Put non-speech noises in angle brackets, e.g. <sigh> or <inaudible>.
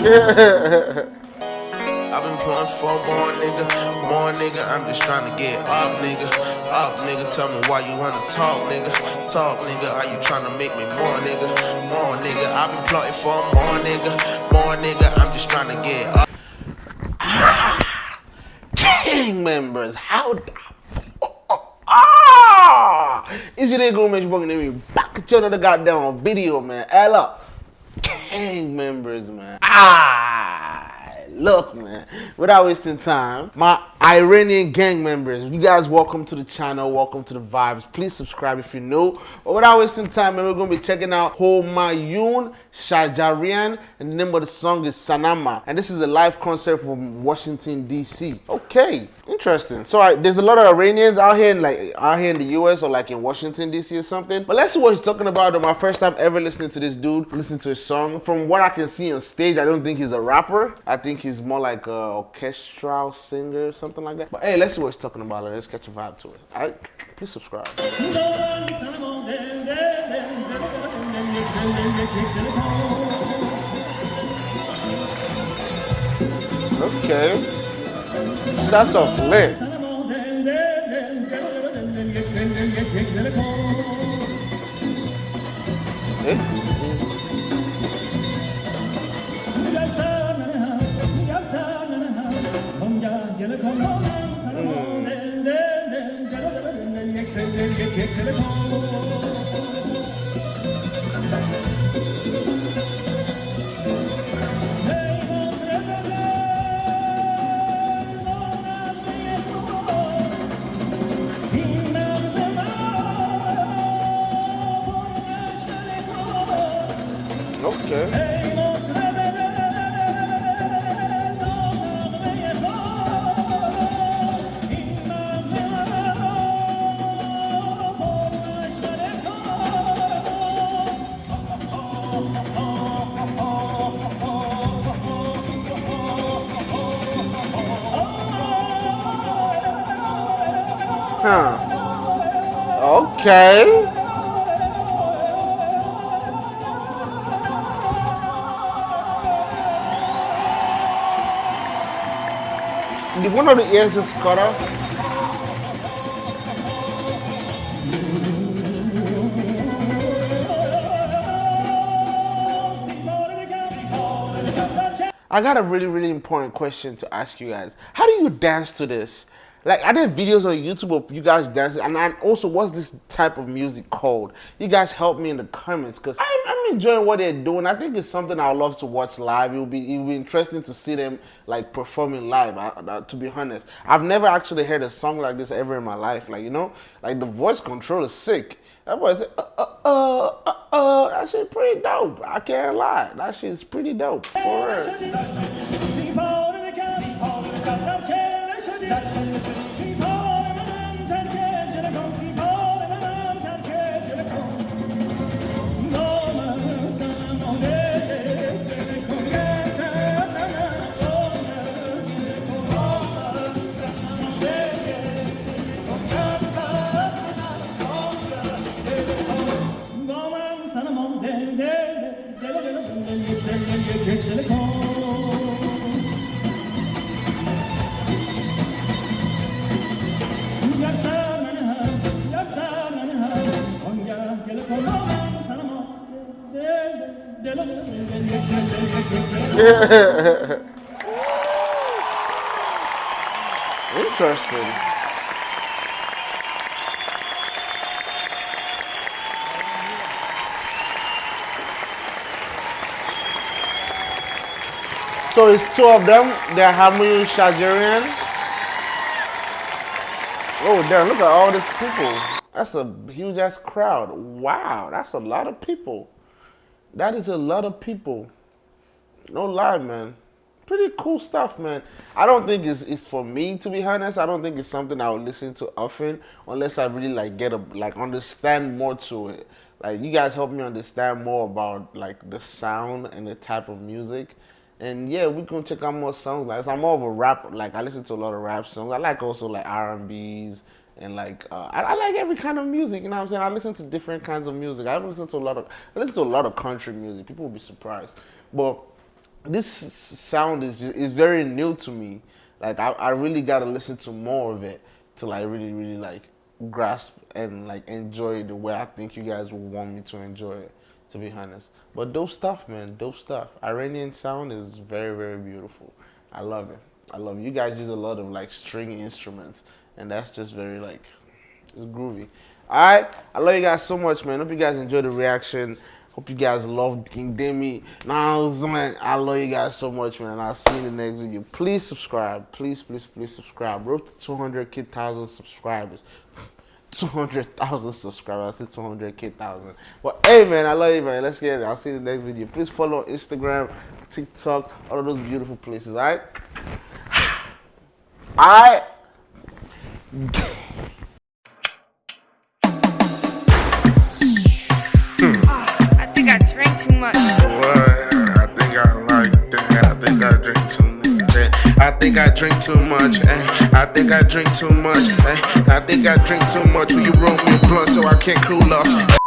<laughs> I've been pulling for more nigga, more nigga. I'm just trying to get up, nigga. Up, nigga. Tell me why you wanna talk, nigga. Talk, nigga. Are you trying to make me more, nigga? More nigga. I've been plotting for more nigga, more nigga. I'm just trying to get up. <sighs> gang members, how the Ah! It's your nigga Mitch Bugging me back at you another goddamn video, man. Hello. Gang members, man. Ah! Look, man, without wasting time, my Iranian gang members, you guys welcome to the channel, welcome to the vibes. Please subscribe if you're new. But without wasting time, man, we're gonna be checking out Homayun Shajarian, and the name of the song is Sanama. And this is a live concert from Washington, D.C. Okay, interesting. So I, there's a lot of Iranians out here in like out here in the US or like in Washington, D.C. or something. But let's see what he's talking about. My first time ever listening to this dude, listening to his song. From what I can see on stage, I don't think he's a rapper. I think he's more like a orchestral singer or something like that. But hey, let's see what he's talking about. Let's catch a vibe to it. All right, please subscribe. Okay. That's off lit. Eh? Okay. Okay. Did one of the ears just cut off? I got a really, really important question to ask you guys. How do you dance to this? Like, I did videos on YouTube of you guys dancing? And, and also, what's this type of music called? You guys help me in the comments because I'm, I'm enjoying what they're doing. I think it's something I would love to watch live. It will be it be interesting to see them like performing live. I, I- to be honest, I've never actually heard a song like this ever in my life. Like you know, like the voice control is sick. That boy said, uh, uh, uh, uh, uh, that shit pretty dope. I can't lie. That shit's pretty dope. For real. Interesting. So it's two of them. They're Hamu Shajarian. Oh damn, look at all these people. That's a huge ass crowd. Wow, that's a lot of people. That is a lot of people. No lie, man. Pretty cool stuff, man. I don't think it's, it's for me to be honest. I don't think it's something I would listen to often unless I really like get a like understand more to it. Like you guys help me understand more about like the sound and the type of music. And yeah, we can check out more songs. Like I'm more of a rap. Like I listen to a lot of rap songs. I like also like R and B's and like uh, I, I like every kind of music. You know what I'm saying? I listen to different kinds of music. I listen to a lot of I listen to a lot of country music. People will be surprised, but this sound is is very new to me. Like I, I really gotta listen to more of it to like really really like grasp and like enjoy the way I think you guys want me to enjoy it. To be honest, but dope stuff, man, dope stuff. Iranian sound is very very beautiful. I love it. I love it. You guys use a lot of like string instruments, and that's just very like it's groovy. All right, I love you guys so much, man. Hope you guys enjoy the reaction. Hope you guys love King Demi. Now, man, I love you guys so much, man. I'll see you in the next video. Please subscribe. Please, please, please subscribe. Road to 200k thousand subscribers. 200,000 subscribers. I said 200k thousand. But hey, man, I love you, man. Let's get it. I'll see you in the next video. Please follow Instagram, TikTok, all of those beautiful places. All right. <sighs> All right. Think I drink too much. Eh? I think I drink too much. Eh? I think I drink too much. Will you roll me a blunt so I can't cool off?